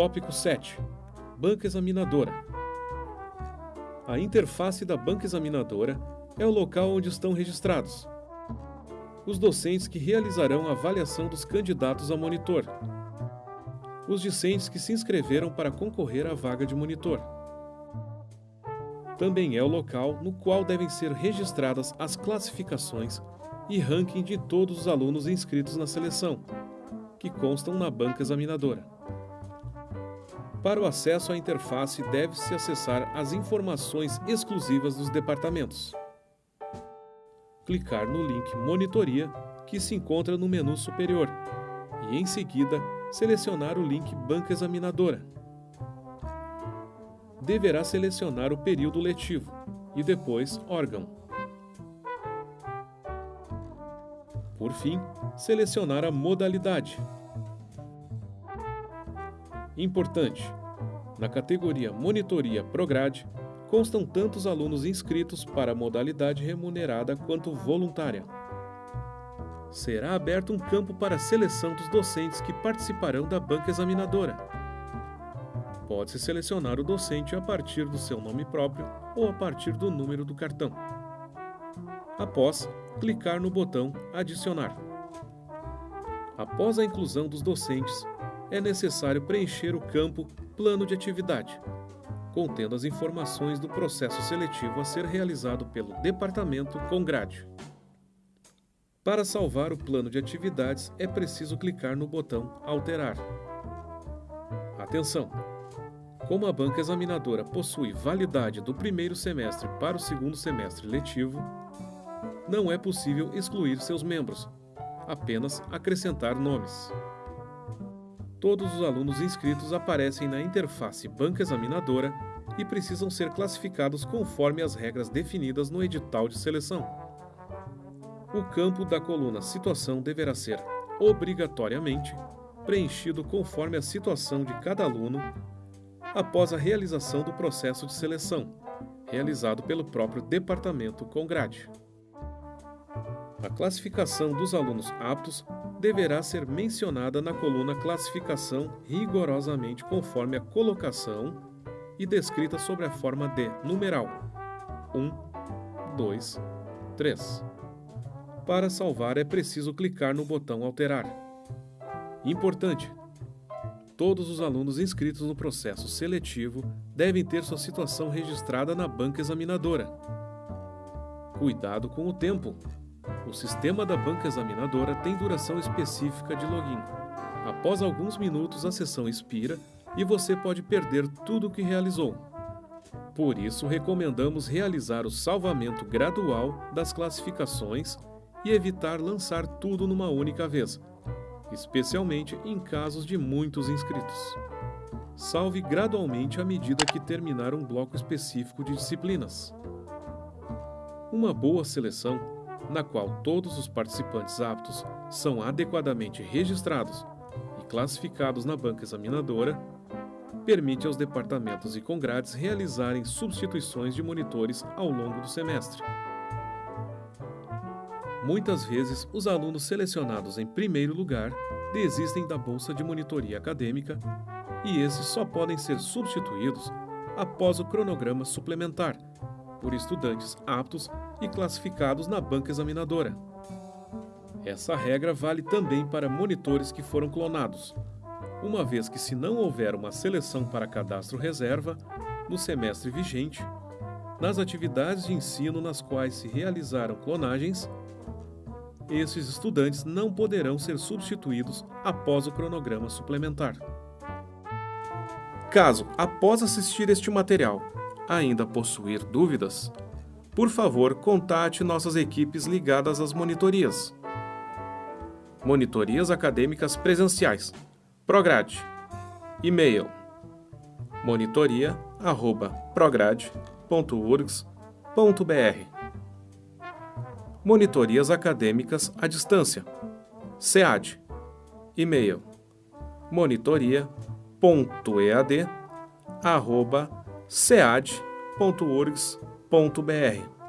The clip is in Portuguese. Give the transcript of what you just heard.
Tópico 7. Banca examinadora. A interface da banca examinadora é o local onde estão registrados os docentes que realizarão a avaliação dos candidatos a monitor, os discentes que se inscreveram para concorrer à vaga de monitor. Também é o local no qual devem ser registradas as classificações e ranking de todos os alunos inscritos na seleção, que constam na banca examinadora. Para o acesso à interface, deve-se acessar as informações exclusivas dos departamentos. Clicar no link Monitoria, que se encontra no menu superior, e em seguida selecionar o link Banca Examinadora. Deverá selecionar o período letivo e depois órgão. Por fim, selecionar a modalidade. Importante: na categoria Monitoria Prograde, constam tantos alunos inscritos para a modalidade remunerada quanto voluntária. Será aberto um campo para a seleção dos docentes que participarão da banca examinadora. Pode-se selecionar o docente a partir do seu nome próprio ou a partir do número do cartão. Após, clicar no botão Adicionar. Após a inclusão dos docentes, é necessário preencher o campo Plano de Atividade, contendo as informações do processo seletivo a ser realizado pelo Departamento com grade. Para salvar o plano de atividades, é preciso clicar no botão Alterar. Atenção! Como a banca examinadora possui validade do primeiro semestre para o segundo semestre letivo, não é possível excluir seus membros, apenas acrescentar nomes. Todos os alunos inscritos aparecem na interface banca examinadora e precisam ser classificados conforme as regras definidas no edital de seleção. O campo da coluna Situação deverá ser, obrigatoriamente, preenchido conforme a situação de cada aluno após a realização do processo de seleção, realizado pelo próprio departamento com grade. A classificação dos alunos aptos deverá ser mencionada na coluna Classificação rigorosamente conforme a colocação e descrita sobre a forma de numeral 1, 2, 3. Para salvar é preciso clicar no botão Alterar. Importante! Todos os alunos inscritos no processo seletivo devem ter sua situação registrada na banca examinadora. Cuidado com o tempo! O sistema da banca examinadora tem duração específica de login. Após alguns minutos, a sessão expira e você pode perder tudo o que realizou. Por isso, recomendamos realizar o salvamento gradual das classificações e evitar lançar tudo numa única vez, especialmente em casos de muitos inscritos. Salve gradualmente à medida que terminar um bloco específico de disciplinas. Uma boa seleção, na qual todos os participantes aptos são adequadamente registrados e classificados na banca examinadora, permite aos departamentos e congrades realizarem substituições de monitores ao longo do semestre. Muitas vezes, os alunos selecionados em primeiro lugar desistem da bolsa de monitoria acadêmica e esses só podem ser substituídos após o cronograma suplementar, por estudantes aptos e classificados na banca examinadora. Essa regra vale também para monitores que foram clonados, uma vez que, se não houver uma seleção para cadastro reserva no semestre vigente, nas atividades de ensino nas quais se realizaram clonagens, esses estudantes não poderão ser substituídos após o cronograma suplementar. Caso, após assistir este material, ainda possuir dúvidas, por favor, contate nossas equipes ligadas às monitorias. Monitorias acadêmicas presenciais Prograde. E-mail monitoria@prograde.urgs.br. Monitorias acadêmicas à distância. SEAD. E-mail monitoria.ead@sead.urgs.br.